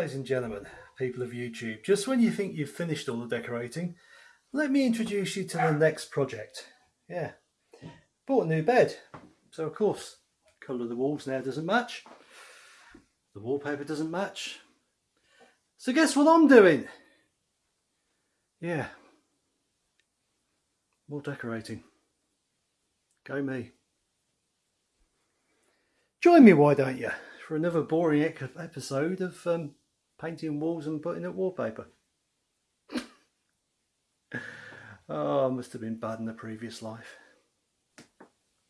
ladies and gentlemen, people of YouTube, just when you think you've finished all the decorating, let me introduce you to the next project. Yeah, bought a new bed. So of course, colour of the walls now doesn't match. The wallpaper doesn't match. So guess what I'm doing? Yeah, more decorating. Go me. Join me, why don't you, for another boring episode of um, painting walls and putting up wallpaper. oh, must have been bad in the previous life.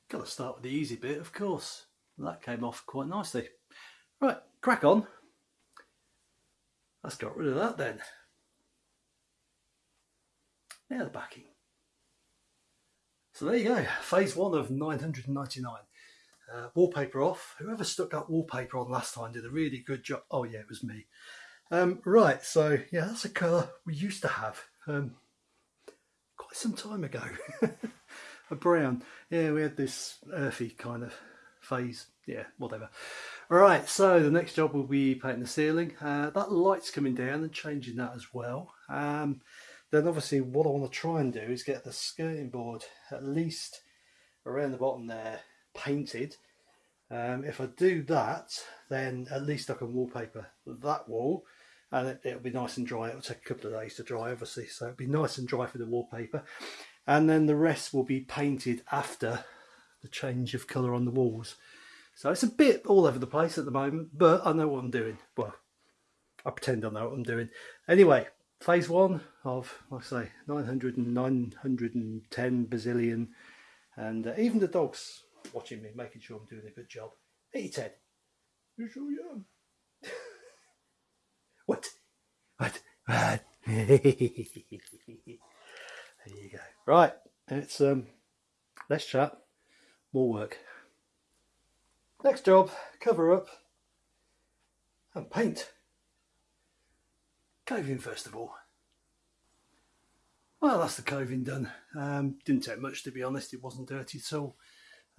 Got to start with the easy bit, of course. That came off quite nicely. Right, crack on. Let's get rid of that then. Now the backing. So there you go, phase one of 999. Uh, wallpaper off. Whoever stuck that wallpaper on last time did a really good job. Oh yeah, it was me. Um, right, so yeah, that's a colour we used to have um, quite some time ago. a brown. Yeah, we had this earthy kind of phase. Yeah, whatever. All right, so the next job will be painting the ceiling. Uh, that light's coming down and changing that as well. Um, then obviously what I want to try and do is get the skirting board at least around the bottom there painted. Um, if I do that, then at least I can wallpaper that wall and it, will be nice and dry. It'll take a couple of days to dry, obviously, so it'll be nice and dry for the wallpaper. And then the rest will be painted after the change of colour on the walls. So it's a bit all over the place at the moment, but I know what I'm doing. Well, I pretend I know what I'm doing. Anyway, phase one of, like I say, 900 and 910 bazillion. And uh, even the dog's watching me, making sure I'm doing a good job. Hey, Ted. You're so young. what? What? What? there you go. Right, it's um, less chat, more work. Next job, cover up and paint. Coving first of all. Well, that's the coving done. Um, didn't take much to be honest, it wasn't dirty at all.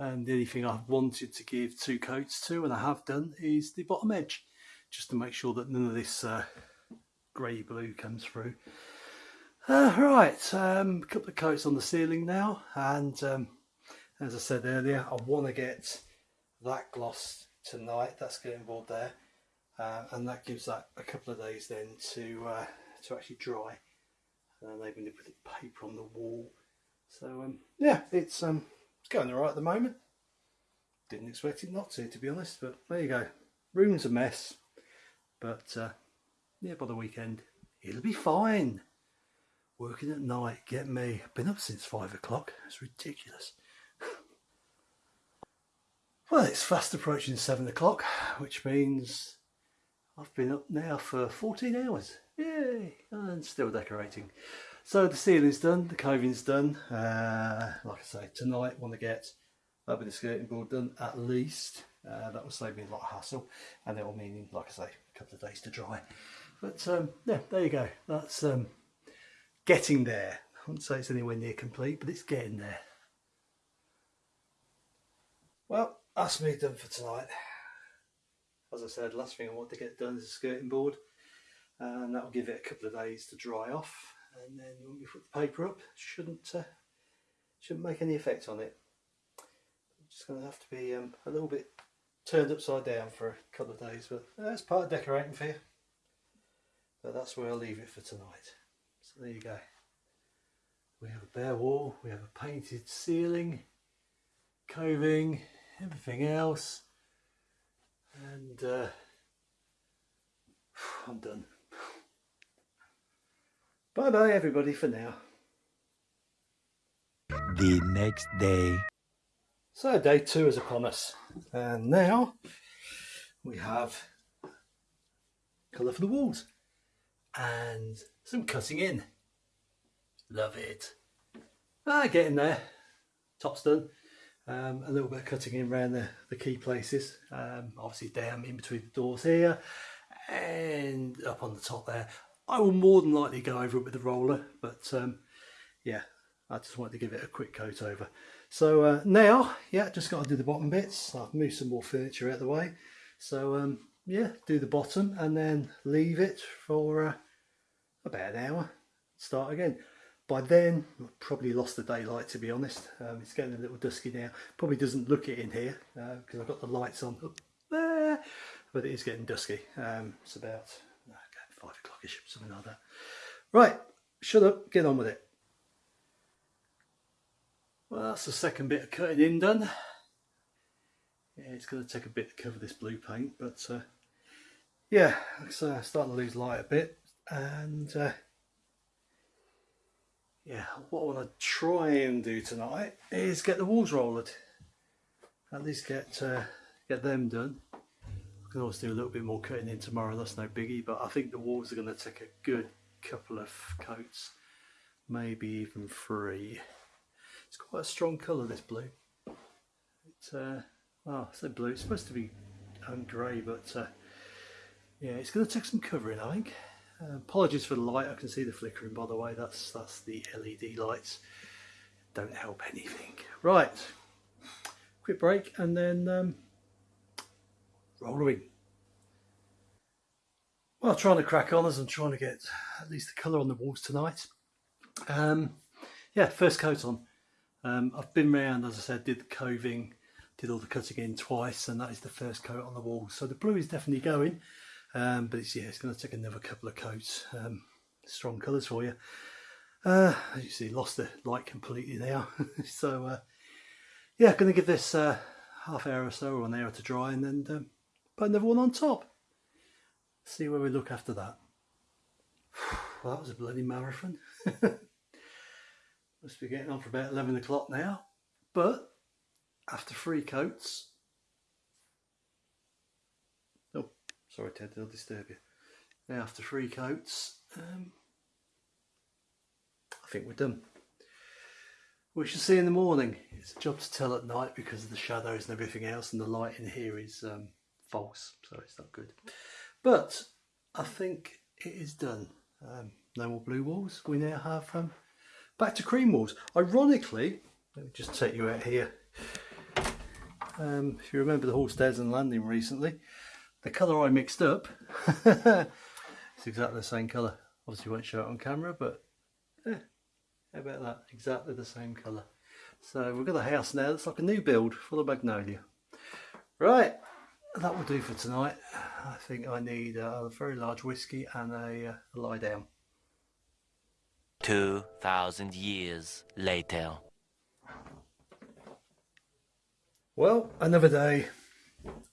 And the only thing I've wanted to give two coats to, and I have done, is the bottom edge, just to make sure that none of this uh, grey blue comes through. Uh, right, um, a couple of coats on the ceiling now, and um, as I said earlier, I want to get that gloss tonight. That's skirting board there, uh, and that gives that a couple of days then to uh, to actually dry. And then maybe put the paper on the wall. So um, yeah, it's um, going alright at the moment. Didn't expect it not to, to be honest, but there you go. Room's a mess, but uh, yeah, by the weekend it'll be fine. Working at night, get me. Been up since five o'clock. It's ridiculous. Well, it's fast approaching seven o'clock, which means I've been up now for 14 hours. Yay! And still decorating. So the ceiling's done, the coving's done. Uh, like I say, tonight want to get that bit of skirting board done at least. Uh, that will save me a lot of hassle and it will mean, like I say, a couple of days to dry. But um, yeah, there you go. That's um, getting there. I wouldn't say it's anywhere near complete, but it's getting there. Well, that's me done for tonight. As I said, last thing I want to get done is a skirting board and that will give it a couple of days to dry off and then when we put the paper up shouldn't uh, shouldn't make any effect on it. It's just going to have to be um, a little bit turned upside down for a couple of days but that's part of decorating for you. But that's where I'll leave it for tonight. So there you go. We have a bare wall, we have a painted ceiling, coving, everything else and uh, I'm done. Bye bye everybody for now. The next day. So day two is upon us and now we have colour for the walls and some cutting in. Love it. Ah, getting there. Top's done. Um, a little bit of cutting in around the, the key places, um, obviously down in between the doors here and up on the top there. I will more than likely go over it with the roller, but um, yeah, I just wanted to give it a quick coat over. So uh, now, yeah, just got to do the bottom bits. I've moved some more furniture out of the way. So um, yeah, do the bottom and then leave it for uh, about an hour. Start again. By then, probably lost the daylight to be honest. Um, it's getting a little dusky now. Probably doesn't look it in here because uh, I've got the lights on up there, but it is getting dusky. Um, it's about five o'clockish, something like that. Right, shut up, get on with it. Well, that's the second bit of cutting in done. Yeah, it's going to take a bit to cover this blue paint, but uh, yeah, it's starting to lose light a bit, and uh, yeah, what I want to try and do tonight is get the walls rolled. At least get uh, get them done. Can always do a little bit more cutting in tomorrow, that's no biggie, but I think the walls are going to take a good couple of coats, maybe even three. It's quite a strong colour, this blue. It's, uh, oh, I said blue, it's supposed to be um, grey, but uh, yeah, it's going to take some covering, I think. Uh, apologies for the light, I can see the flickering by the way, that's, that's the LED lights. Don't help anything. Right, quick break and then um, rolling. Well, trying to crack on as I'm trying to get at least the colour on the walls tonight. Um, yeah, first coat on. Um, I've been around, as I said, did the coving, did all the cutting in twice, and that is the first coat on the wall. So the blue is definitely going, um, but it's, yeah, it's going to take another couple of coats. Um, strong colours for you. Uh, as you see, lost the light completely now. so uh, yeah, going to give this uh, half hour or so or an hour to dry, and then put another one on top. See where we look after that. Well, that was a bloody marathon. Must be getting on for about 11 o'clock now. But after three coats, oh, sorry Ted, I'll disturb you. Now after three coats, um, I think we're done. We shall see in the morning. It's a job to tell at night because of the shadows and everything else, and the light in here is um, false, so it's not good. But I think it is done. Um, no more blue walls. We now have um, Back to cream walls. Ironically, let me just take you out here. Um, if you remember the hall stairs and Landing recently, the colour I mixed up, it's exactly the same colour. Obviously won't show it on camera, but yeah, how about that? Exactly the same colour. So we've got a house now that's like a new build full of magnolia. Right, that will do for tonight. I think I need a very large whiskey and a, uh, a lie down. 2,000 years later. Well, another day,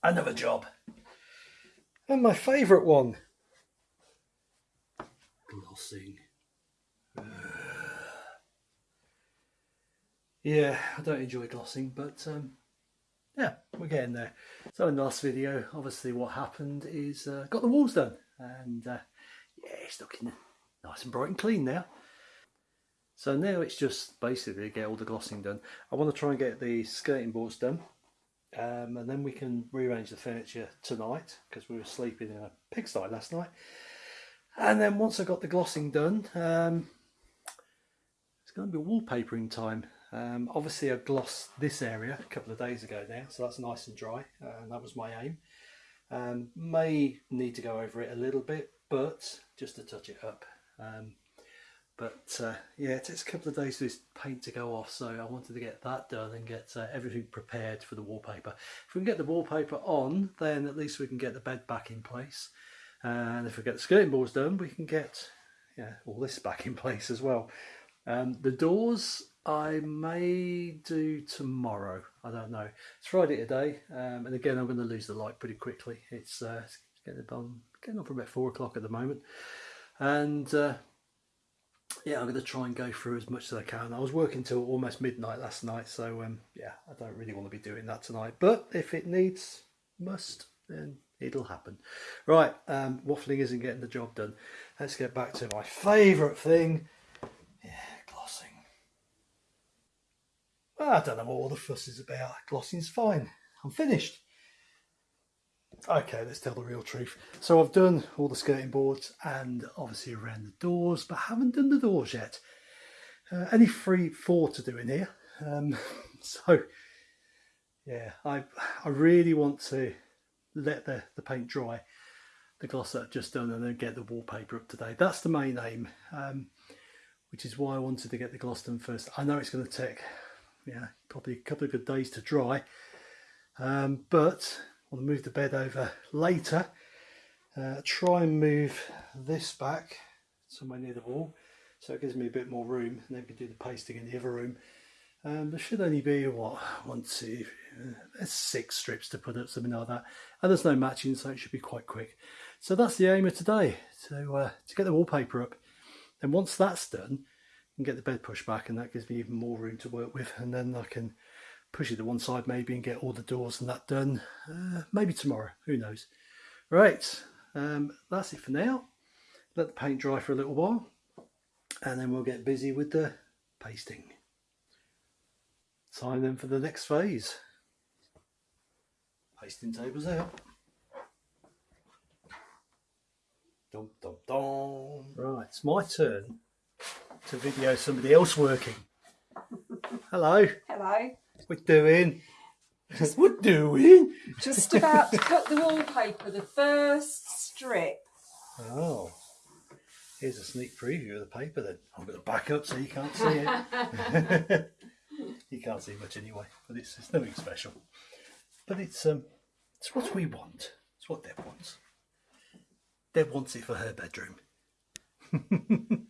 another job. And my favourite one. Glossing. yeah, I don't enjoy glossing, but um, yeah, we're getting there. So in the last video, obviously what happened is uh, got the walls done. And uh, yeah, it's looking nice and bright and clean now. So now it's just basically get all the glossing done. I want to try and get the skirting boards done um, and then we can rearrange the furniture tonight because we were sleeping in a pigsty last night. And then once I got the glossing done, um, it's going to be wallpapering time. Um, obviously I glossed this area a couple of days ago now, so that's nice and dry, uh, and that was my aim. Um, may need to go over it a little bit, but just to touch it up. Um, but uh, yeah, it takes a couple of days for this paint to go off, so I wanted to get that done and get uh, everything prepared for the wallpaper. If we can get the wallpaper on, then at least we can get the bed back in place. And if we get the skirting boards done, we can get yeah all this back in place as well. Um, the doors I may do tomorrow. I don't know. It's Friday today, um, and again I'm going to lose the light pretty quickly. It's, uh, it's getting on getting on for about four o'clock at the moment, and uh, yeah, I'm going to try and go through as much as I can. I was working till almost midnight last night, so um, yeah, I don't really want to be doing that tonight. But if it needs, must, then it'll happen. Right, um, waffling isn't getting the job done. Let's get back to my favourite thing. Yeah, glossing. Well, I don't know what all the fuss is about. Glossing's fine. I'm finished. Okay, let's tell the real truth. So I've done all the skirting boards and obviously around the doors, but haven't done the doors yet. Uh, only three, four to do in here. Um, so yeah, I I really want to let the, the paint dry, the gloss that I've just done, and then get the wallpaper up today. That's the main aim, um, which is why I wanted to get the gloss done first. I know it's going to take, yeah, probably a couple of good days to dry, um, but I want to move the bed over later. Uh, try and move this back somewhere near the wall so it gives me a bit more room and then we can do the pasting in the other room. Um, there should only be what one two uh, six strips to put up something like that. And there's no matching so it should be quite quick. So that's the aim of today to, uh, to get the wallpaper up. And once that's done Can get the bed pushed back and that gives me even more room to work with. And then I can push it to one side maybe and get all the doors and that done uh, maybe tomorrow who knows? Right um, that's it for now. Let the paint dry for a little while and then we'll get busy with the pasting. Time then for the next phase. Pasting tables out. Dum dum dum. Right it's my turn to video somebody else working hello Hello. what doing what doing Just about to cut the wallpaper, the first strip. Oh, here's a sneak preview of the paper then. I'm going to back up so you can't see it. you can't see much anyway, but it's, it's nothing special. But it's um, it's what we want. It's what Deb wants. Deb wants it for her bedroom.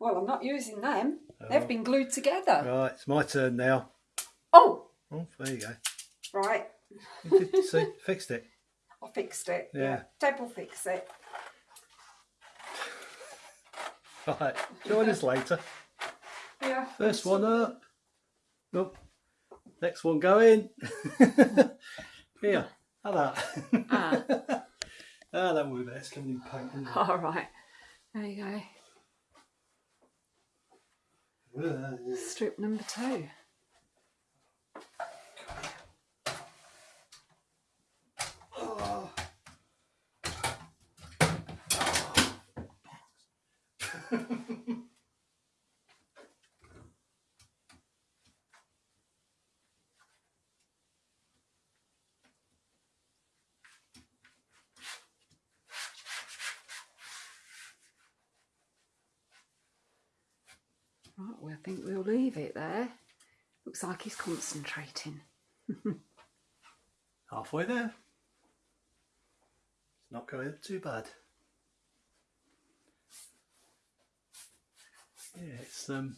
Well, I'm not using them. Oh. They've been glued together. Right, it's my turn now. Oh, Oh, there you go. right. You did- see, fixed it. I fixed it. Yeah. Deb will fix it. Right, join us later. Yeah. First one up. Nope. Next one going. Here, have that. Ah. ah, that will be better. It's coming in paint. isn't it? All right. There you go. Strip number two. Right, well, I think we'll leave it there. Looks like he's concentrating. Halfway there. It's not going too bad. Yeah, it's um,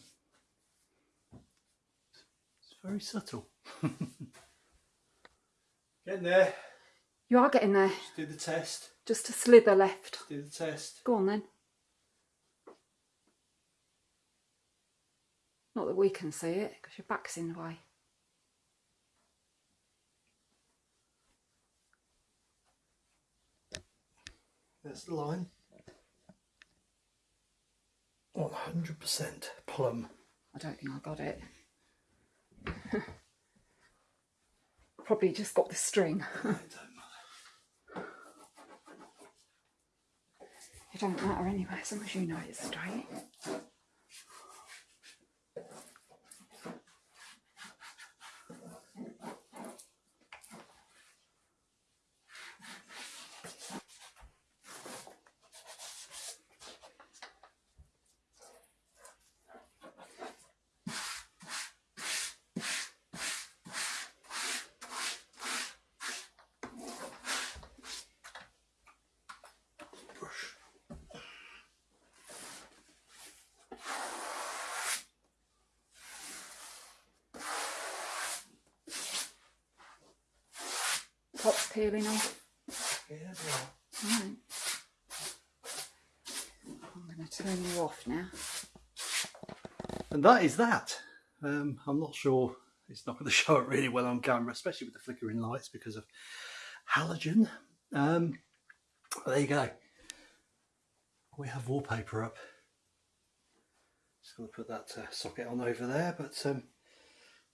it's very subtle. Getting there. You are getting there. Just do the test. Just a slither left. Do the test. Go on then. Not that we can see it, because your back's in the way. That's the line. 100% plumb. I don't think I got it. Probably just got the string. It don't matter. It don't matter anyway, as long as you know it's straight. Peeling off. Yeah, yeah. Right. I'm going to turn you off now. And that is that. Um, I'm not sure it's not going to show it really well on camera, especially with the flickering lights because of halogen. Um, there you go. We have wallpaper up. Just going to put that uh, socket on over there, but um,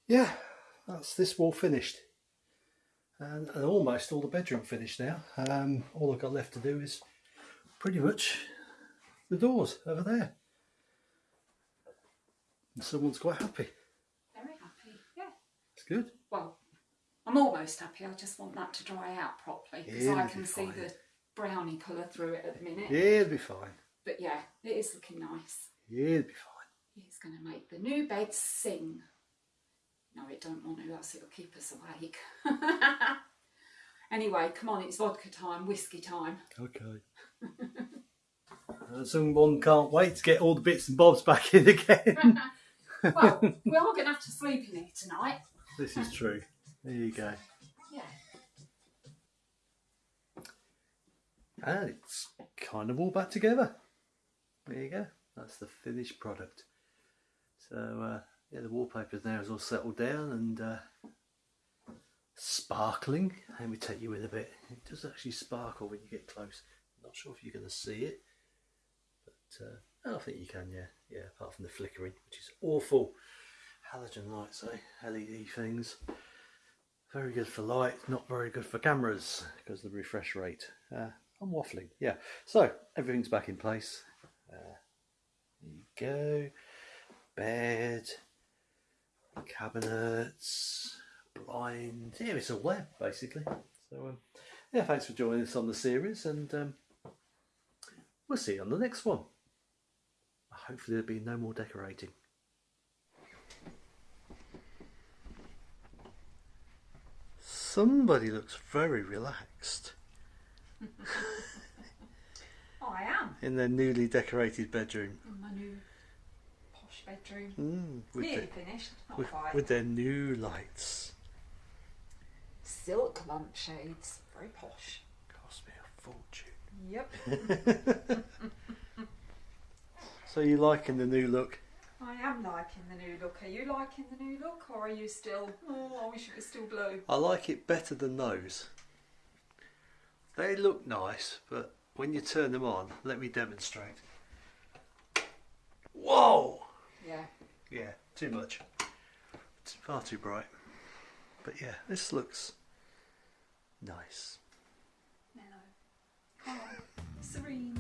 yeah, that's this wall finished. And, and almost all the bedroom finished now. Um, all I've got left to do is pretty much the doors over there. And someone's quite happy. Very happy, yeah. It's good. Well, I'm almost happy. I just want that to dry out properly because Yeah, I can be see fine. the brownie colour through it at the minute. Yeah, it'll be fine. But yeah, it is looking nice. Yeah, it'll be fine. It's going to make the new bed sing. No, it don't want to, else it'll keep us awake. anyway, come on, it's vodka time, whiskey time. Okay. Uh, Someone can't wait to get all the bits and bobs back in again. Well, we are going to have to sleep in here tonight. this is true. There you go. Yeah. And it's kind of all back together. There you go. That's the finished product. So uh, yeah, the wallpaper now is all settled down and uh, sparkling. Let me take you in a bit. It does actually sparkle when you get close. Not sure if you're going to see it, but uh, I think you can. Yeah, yeah. Apart from the flickering, which is awful. Halogen lights, eh? LED things. Very good for light, not very good for cameras because the refresh rate. Uh, I'm waffling, yeah. So everything's back in place. Uh, there you go. Bed, cabinets, blind. Yeah, it's a web basically. So um, yeah, thanks for joining us on the series, and um, we'll see you on the next one. Hopefully there'll be no more decorating. Somebody looks very relaxed oh, I am in their newly decorated bedroom. in my new posh bedroom. Mm, with, Nearly the- finished, not with, quite. with their new lights. Silk lampshades, very posh. Cost me a fortune. Yep, So you liking the new look? I am liking the new look. Are you liking the new look, or are you still? Oh, I wish it was still blue. I like it better than those. They look nice, but when you turn them on, let me demonstrate. Whoa! Yeah. Too much. It's far too bright. But yeah, this looks nice. Mellow. Calm. Serene.